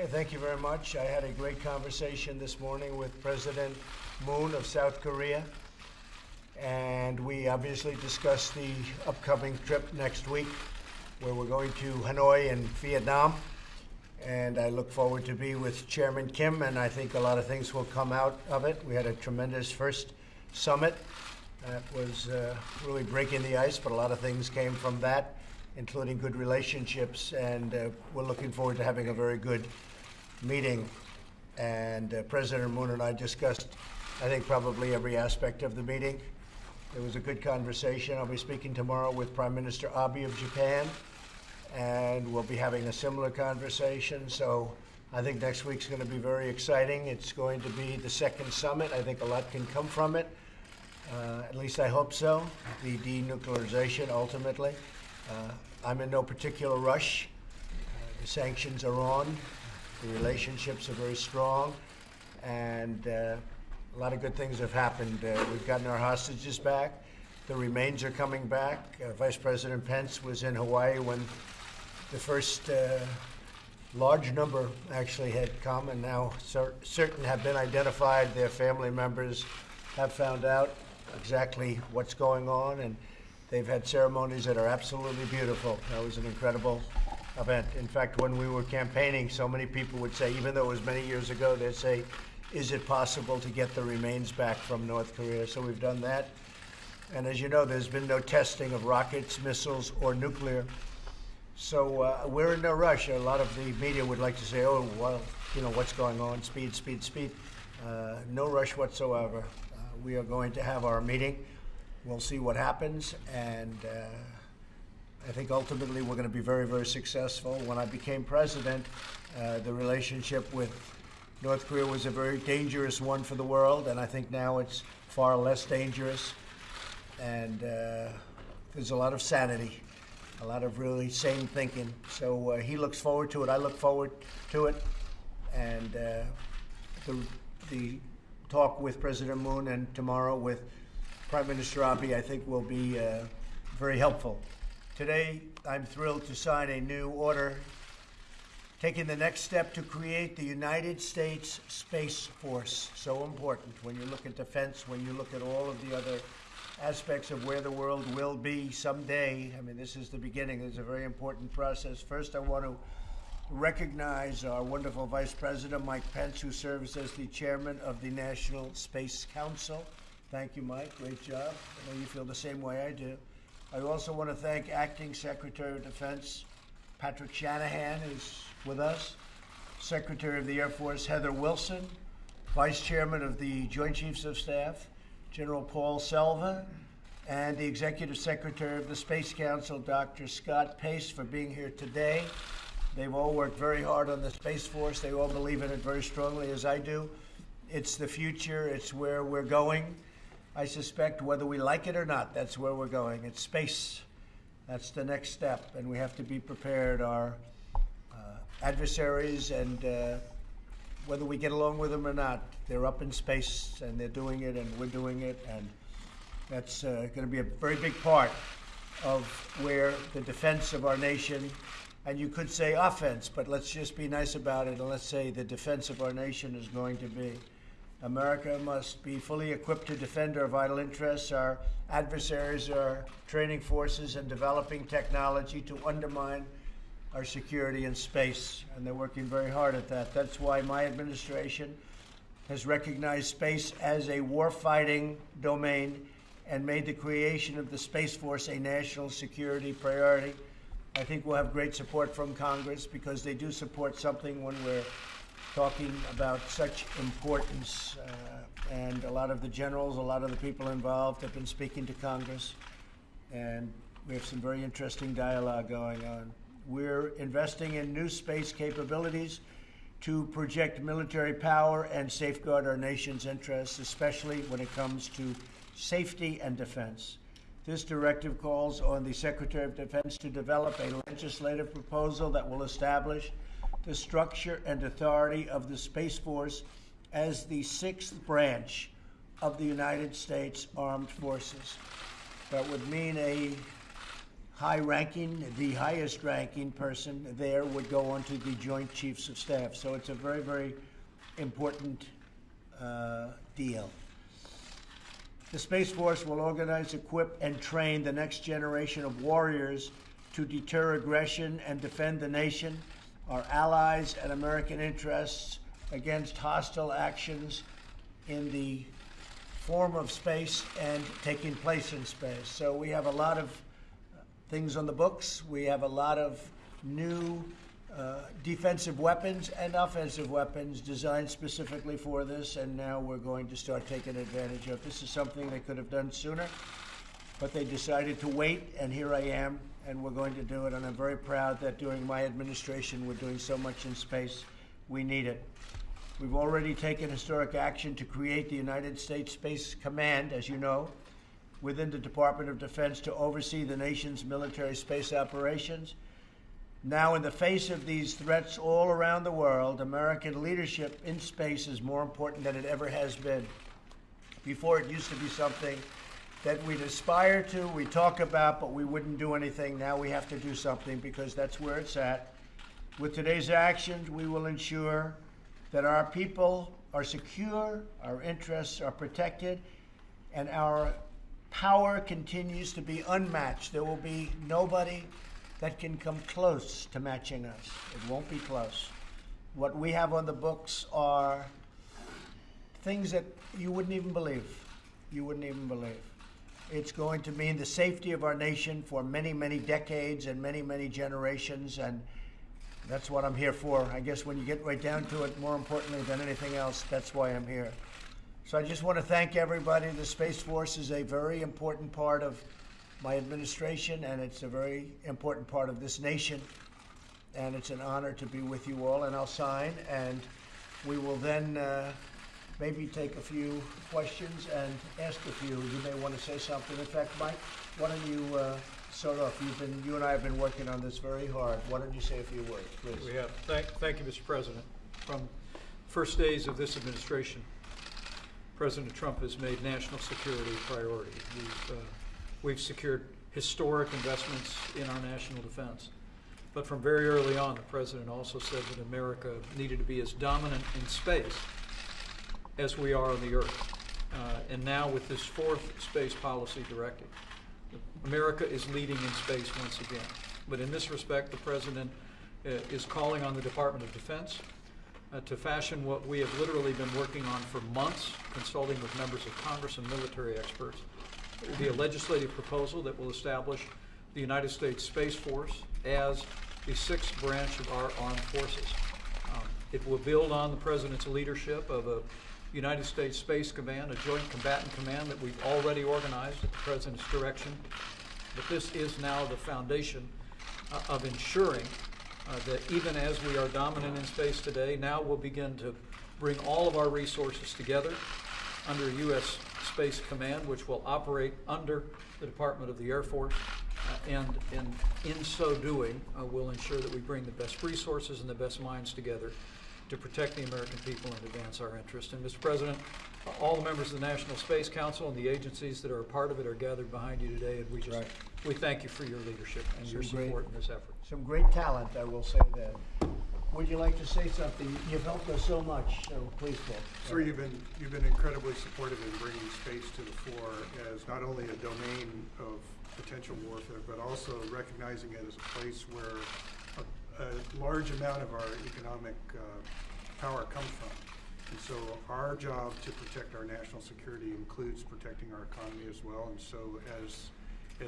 Okay, thank you very much. I had a great conversation this morning with President Moon of South Korea. And we obviously discussed the upcoming trip next week, where we're going to Hanoi and Vietnam. And I look forward to be with Chairman Kim, and I think a lot of things will come out of it. We had a tremendous first summit that was uh, really breaking the ice, but a lot of things came from that, including good relationships. And uh, we're looking forward to having a very good meeting. And uh, President Moon and I discussed, I think, probably every aspect of the meeting. It was a good conversation. I'll be speaking tomorrow with Prime Minister Abe of Japan, and we'll be having a similar conversation. So I think next week's going to be very exciting. It's going to be the second summit. I think a lot can come from it. Uh, at least I hope so. The denuclearization ultimately. Uh, I'm in no particular rush. Uh, the sanctions are on. The relationships are very strong, and uh, a lot of good things have happened. Uh, we've gotten our hostages back. The remains are coming back. Uh, Vice President Pence was in Hawaii when the first uh, large number actually had come, and now cer- certain have been identified. Their family members have found out exactly what's going on, and they've had ceremonies that are absolutely beautiful. That was an incredible event. In fact, when we were campaigning, so many people would say, even though it was many years ago, they'd say, is it possible to get the remains back from North Korea? So we've done that. And as you know, there's been no testing of rockets, missiles, or nuclear. So uh, we're in no rush. A lot of the media would like to say, oh, well, you know, what's going on? Speed, speed, speed. Uh, no rush whatsoever. Uh, we are going to have our meeting. We'll see what happens. And uh, I think ultimately we're going to be very, very successful. When I became president, uh, the relationship with North Korea was a very dangerous one for the world, and I think now it's far less dangerous. And uh, there's a lot of sanity, a lot of really sane thinking. So uh, he looks forward to it. I look forward to it. And uh, the, the talk with President Moon and tomorrow with Prime Minister Abe, I think, will be uh, very helpful. Today, I'm thrilled to sign a new order taking the next step to create the United States Space Force. So important when you look at defense, when you look at all of the other aspects of where the world will be someday. I mean, this is the beginning. It's a very important process. First, I want to recognize our wonderful Vice President, Mike Pence, who serves as the chairman of the National Space Council. Thank you, Mike. Great job. I know you feel the same way I do. I also want to thank Acting Secretary of Defense Patrick Shanahan, who's with us, Secretary of the Air Force Heather Wilson, Vice Chairman of the Joint Chiefs of Staff General Paul Selva, and the Executive Secretary of the Space Council, Dr. Scott Pace, for being here today. They've all worked very hard on the Space Force. They all believe in it very strongly, as I do. It's the future, it's where we're going. I suspect whether we like it or not, that's where we're going. It's space. That's the next step, and we have to be prepared. Our uh, adversaries, and uh, whether we get along with them or not, they're up in space and they're doing it, and we're doing it, and that's uh, going to be a very big part of where the defense of our nation, and you could say offense, but let's just be nice about it, and let's say the defense of our nation is going to be. America must be fully equipped to defend our vital interests. Our adversaries are training forces and developing technology to undermine our security in space, and they're working very hard at that. That's why my administration has recognized space as a warfighting domain and made the creation of the Space Force a national security priority. I think we'll have great support from Congress because they do support something when we're talking about such importance. Uh, and a lot of the generals, a lot of the people involved have been speaking to Congress. And we have some very interesting dialogue going on. We're investing in new space capabilities to project military power and safeguard our nation's interests, especially when it comes to safety and defense. This directive calls on the Secretary of Defense to develop a legislative proposal that will establish the structure and authority of the Space Force as the sixth branch of the United States Armed Forces. That would mean a high ranking, the highest ranking person there would go on to the Joint Chiefs of Staff. So it's a very, very important uh, deal. The Space Force will organize, equip, and train the next generation of warriors to deter aggression and defend the nation, our allies, and American interests against hostile actions in the form of space and taking place in space. So we have a lot of things on the books. We have a lot of new uh, defensive weapons and offensive weapons designed specifically for this, and now we're going to start taking advantage of. This is something they could have done sooner, but they decided to wait, and here I am, and we're going to do it. And I'm very proud that during my administration, we're doing so much in space. We need it. We've already taken historic action to create the United States Space Command, as you know, within the Department of Defense to oversee the nation's military space operations. Now, in the face of these threats all around the world, American leadership in space is more important than it ever has been. Before, it used to be something that we'd aspire to, we talk about, but we wouldn't do anything. Now we have to do something because that's where it's at. With today's actions, we will ensure that our people are secure, our interests are protected, and our power continues to be unmatched. There will be nobody that can come close to matching us. It won't be close. What we have on the books are things that you wouldn't even believe. You wouldn't even believe. It's going to mean the safety of our nation for many, many decades and many, many generations, and that's what I'm here for. I guess when you get right down to it, more importantly than anything else, that's why I'm here. So I just want to thank everybody. The Space Force is a very important part of my administration, and it's a very important part of this nation. And it's an honor to be with you all, and I'll sign, and we will then uh, maybe take a few questions and ask a few. You may want to say something. In fact, Mike, why don't you uh, start off? You've been, you and I have been working on this very hard. Why don't you say a few words, please? We have. Thank, thank you, Mr. President. From first days of this administration, President Trump has made national security a priority. We've, uh, we've secured historic investments in our national defense. But from very early on, the President also said that America needed to be as dominant in space as we are on the Earth. Uh, and now with this fourth space policy directive, America is leading in space once again. But in this respect, the President uh, is calling on the Department of Defense uh, to fashion what we have literally been working on for months, consulting with members of Congress and military experts. It will be a legislative proposal that will establish the United States Space Force as the sixth branch of our armed forces. Um, It will build on the President's leadership of a United States Space Command, a joint combatant command that we've already organized at the President's direction. But this is now the foundation uh, of ensuring uh, that even as we are dominant in space today, now we'll begin to bring all of our resources together under U.S. Space Command, which will operate under the Department of the Air Force. Uh, and, and in so doing, uh, we'll ensure that we bring the best resources and the best minds together to protect the American people and advance our interests. And Mr. President, all the members of the National Space Council and the agencies that are a part of it are gathered behind you today, and we just Right. we thank you for your leadership and your Some great- support in this effort. Some great talent, I will say that. Would you like to say something? You've helped us so much, so please, Paul. Sir, you've been, you've been incredibly supportive in bringing space to the fore as not only a domain of potential warfare, but also recognizing it as a place where a, a large amount of our economic uh, power comes from. And so our job to protect our national security includes protecting our economy as well. And so as,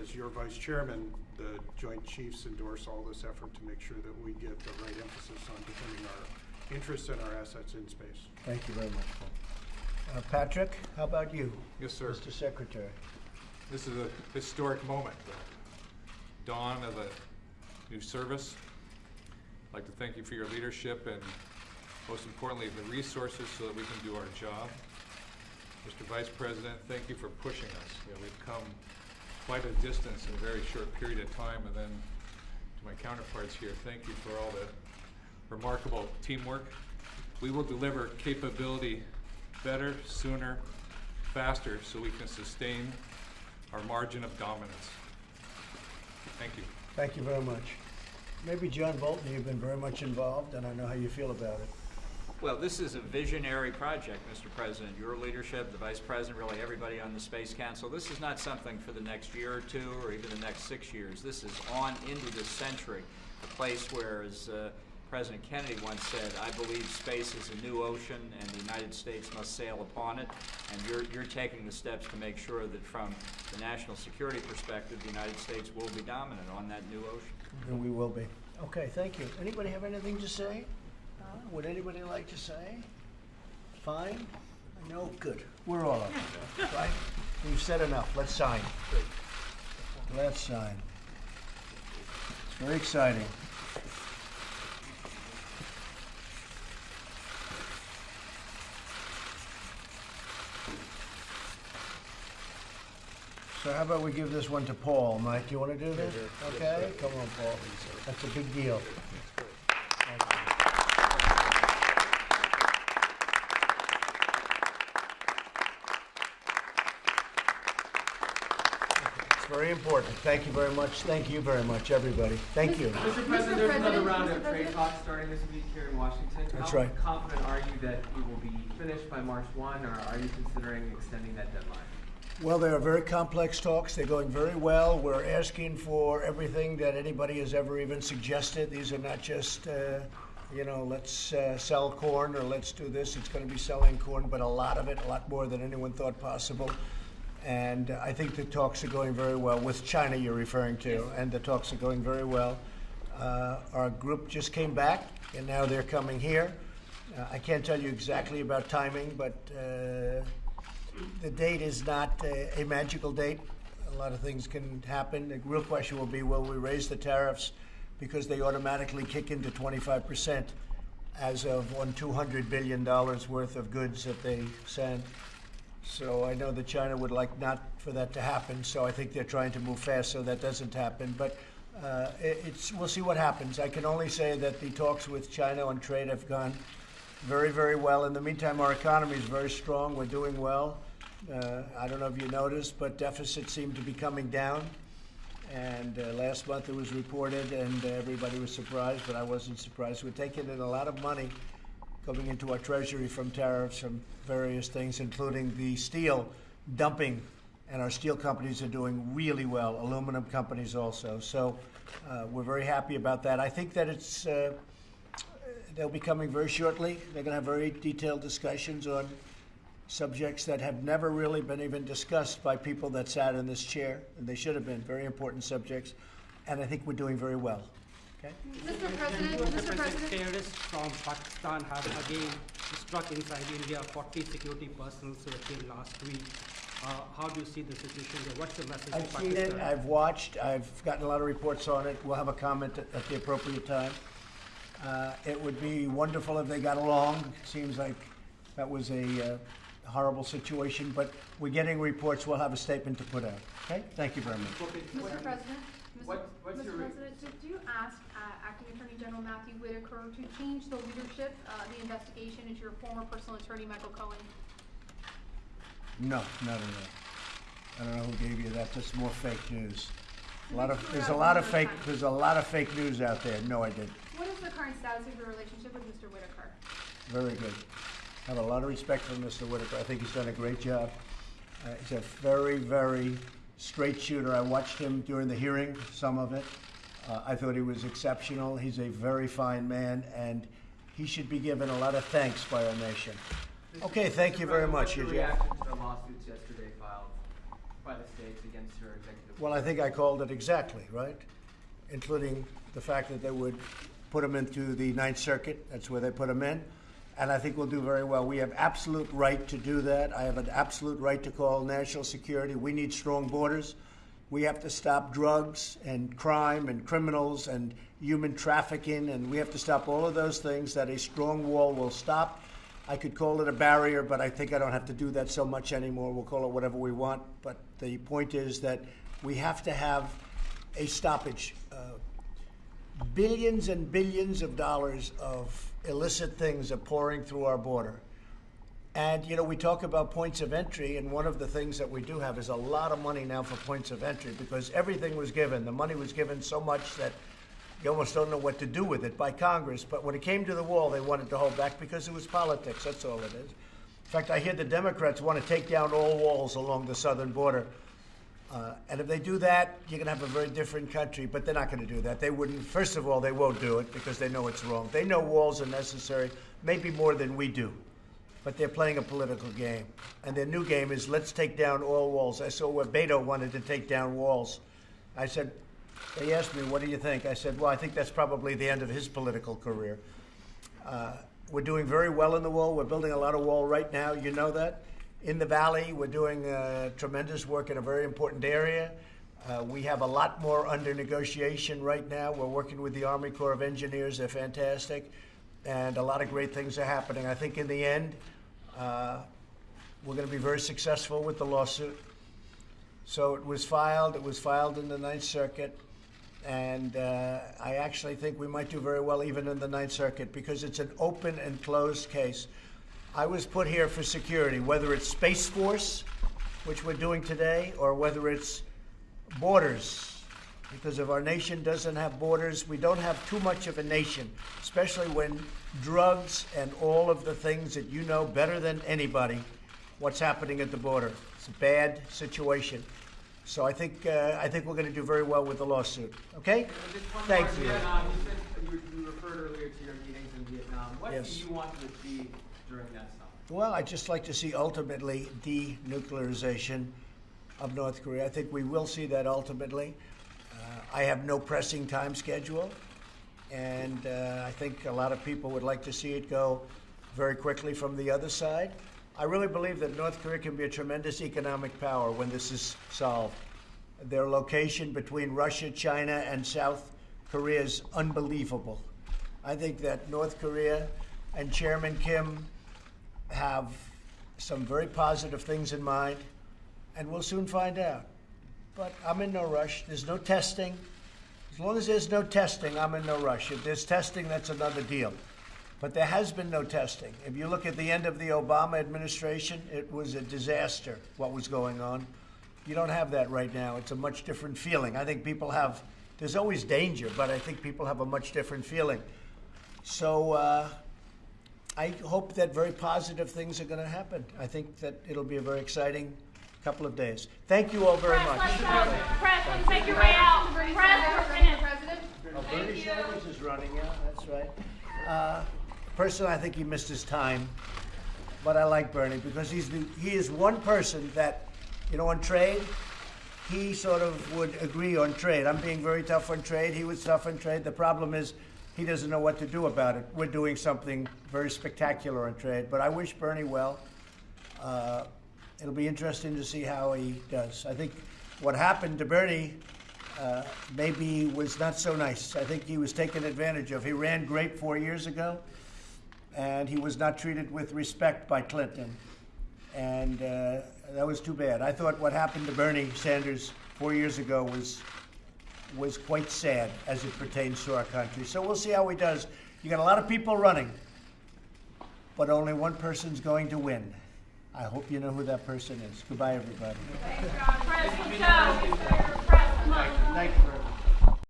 as your vice chairman, the Joint Chiefs endorse all this effort to make sure that we get the right emphasis on defending our interests and our assets in space. Thank you very much, Paul. Uh, Patrick, how about you? Yes, sir. Mr. Secretary. This is a historic moment, the dawn of a new service. I'd like to thank you for your leadership and most importantly, the resources so that we can do our job. Mr. Vice President, thank you for pushing us. You know, we've come quite a distance in a very short period of time. And then to my counterparts here, thank you for all the remarkable teamwork. We will deliver capability better, sooner, faster, so we can sustain our margin of dominance. Thank you. Thank you very much. Maybe John Bolton, you've been very much involved, and I know how you feel about it. Well, this is a visionary project, Mr. President. Your leadership, the Vice President, really everybody on the Space Council. This is not something for the next year or two or even the next six years. This is on into this century, a place where, as uh, President Kennedy once said, I believe space is a new ocean and the United States must sail upon it. And you're, you're taking the steps to make sure that from the national security perspective, the United States will be dominant on that new ocean. And we will be. Okay, thank you. Anybody have anything to say? Uh, Would anybody like to say? Fine? No? Good. We're all up, right? We've said enough. Let's sign. Let's sign. It's very exciting. So how about we give this one to Paul? Mike, Do you want to do this? Okay, come on, Paul. That's a big deal. Thank you. It's very important. Thank you very much. Thank you very much, everybody. Thank you. Mr. President, there's another round of trade talks starting this week here in Washington. That's right. How confident are you that it will be finished by March 1, or are you considering extending that deadline? Well, they are very complex talks. They're going very well. We're asking for everything that anybody has ever even suggested. These are not just, uh, you know, let's uh, sell corn or let's do this. It's going to be selling corn, but a lot of it, a lot more than anyone thought possible. And uh, I think the talks are going very well with China, you're referring to, and the talks are going very well. Uh, our group just came back, and now they're coming here. Uh, I can't tell you exactly about timing, but uh, the date is not a, a magical date. A lot of things can happen. The real question will be, will we raise the tariffs because they automatically kick into 25% as of on $200 billion worth of goods that they send? So I know that China would like not for that to happen, so I think they're trying to move fast so that doesn't happen. But uh, it's, we'll see what happens. I can only say that the talks with China on trade have gone very, very well. In the meantime, our economy is very strong. We're doing well. Uh, I don't know if you noticed, but deficits seem to be coming down. And uh, last month it was reported, and uh, everybody was surprised, but I wasn't surprised. We're taking in a lot of money coming into our treasury from tariffs, from various things, including the steel dumping. And our steel companies are doing really well, aluminum companies also. So uh, we're very happy about that. I think that it's, uh, they'll be coming very shortly. They're going to have very detailed discussions on subjects that have never really been even discussed by people that sat in this chair, and they should have been very important subjects. And I think we're doing very well. Okay? Mr. President, Mr. President, Terrorists from Pakistan have again struck inside India. 40 security personnel were killed last week. Uh, how do you see the situation there? What's the message I've to seen Pakistan? it, I've watched, I've gotten a lot of reports on it. We'll have a comment at at the appropriate time. Uh, It would be wonderful if they got along. Seems like that was a uh, horrible situation, but we're getting reports. We'll have a statement to put out. Okay? Thank you very much. Mr. President, Mr. What- what's Mr. your re- President, did you ask uh, Acting Attorney General Matthew Whitaker to change the leadership, uh, the investigation into your former personal attorney, Michael Cohen? No, not at all. I don't know who gave you that. That's more fake news. A lot of, there's a lot of fake, there's a lot of fake news out there. No, I didn't. What is the current status of your relationship with Mr. Whitaker? Very good. I have a lot of respect for Mr. Whitaker. I think he's done a great job. Uh, he's a very, very straight shooter. I watched him during the hearing, some of it. Uh, I thought he was exceptional. He's a very fine man, and he should be given a lot of thanks by our nation. Okay, thank you very much, your Eugene. reaction to the lawsuits yesterday filed by the states against your executive? Well, I think I called it exactly, right? Including the fact that they would put them into the Ninth Circuit, that's where they put them in. And I think we'll do very well. We have absolute right to do that. I have an absolute right to call national security. We need strong borders. We have to stop drugs and crime and criminals and human trafficking, and we have to stop all of those things that a strong wall will stop. I could call it a barrier, but I think I don't have to do that so much anymore. We'll call it whatever we want. But the point is that we have to have a stoppage. Uh, billions and billions of dollars of illicit things are pouring through our border. And, you know, we talk about points of entry, and one of the things that we do have is a lot of money now for points of entry because everything was given. The money was given so much that you almost don't know what to do with it by Congress. But when it came to the wall, they wanted to hold back because it was politics. That's all it is. In fact, I hear the Democrats want to take down all walls along the southern border. Uh, and if they do that, you're going to have a very different country. But they're not going to do that. They wouldn't. First of all, they won't do it because they know it's wrong. They know walls are necessary, maybe more than we do. But they're playing a political game. And their new game is let's take down all walls. I saw where Beto wanted to take down walls. I said, they asked me, what do you think? I said, well, I think that's probably the end of his political career. Uh, we're doing very well in the wall. We're building a lot of wall right now. You know that. In the valley, we're doing uh, tremendous work in a very important area. Uh, we have a lot more under negotiation right now. We're working with the Army Corps of Engineers. They're fantastic. And a lot of great things are happening. I think in the end, uh, we're going to be very successful with the lawsuit. So it was filed. It was filed in the Ninth Circuit. And uh, I actually think we might do very well even in the Ninth Circuit because it's an open and closed case. I was put here for security, whether it's Space Force, which we're doing today, or whether it's borders. Because if our nation doesn't have borders, we don't have too much of a nation, especially when drugs and all of the things that you know better than anybody, what's happening at the border. It's a bad situation. So I think, uh, I think we're going to do very well with the lawsuit. Okay? Thank you. Vietnam, you said, you, referred earlier to your meetings in Vietnam. What do you want to achieve during that summit? Well, I'd just like to see ultimately denuclearization of North Korea. I think we will see that ultimately. Uh, I have no pressing time schedule, and uh, I think a lot of people would like to see it go very quickly from the other side. I really believe that North Korea can be a tremendous economic power when this is solved. Their location between Russia, China, and South Korea is unbelievable. I think that North Korea and Chairman Kim have some very positive things in mind, and we'll soon find out. But I'm in no rush. There's no testing. As long as there's no testing, I'm in no rush. If there's testing, that's another deal. But there has been no testing. If you look at the end of the Obama administration, it was a disaster what was going on. You don't have that right now. It's a much different feeling. I think people have, there's always danger, but I think people have a much different feeling. So, uh, I hope that very positive things are going to happen. I think that it'll be a very exciting couple of days. Thank you all very Press, much. let's go. Press, let's make your way out. Bernie Press, we're finished. President. Oh, Bernie Sanders is running, yeah, that's right. Uh, Personally, I think he missed his time, but I like Bernie because he's the, he is one person that, you know, on trade, he sort of would agree on trade. I'm being very tough on trade. He was tough on trade. The problem is he doesn't know what to do about it. We're doing something very spectacular on trade, but I wish Bernie well. Uh, it'll be interesting to see how he does. I think what happened to Bernie uh, maybe was not so nice. I think he was taken advantage of. He ran great four years ago, and he was not treated with respect by Clinton. And uh, that was too bad. I thought what happened to Bernie Sanders four years ago was was quite sad as it pertains to our country. So we'll see how he does. You got a lot of people running, but only one person's going to win. I hope you know who that person is. Goodbye, everybody. Press, let's. Press, come on. Thank you